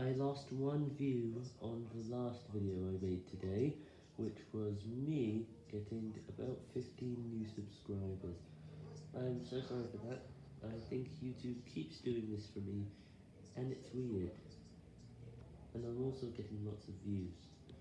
I lost one view on the last video I made today, which was me getting about 15 new subscribers. I'm so sorry for that. I think YouTube keeps doing this for me, and it's weird. And I'm also getting lots of views.